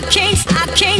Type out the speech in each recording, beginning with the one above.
I can't, I can't.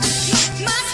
my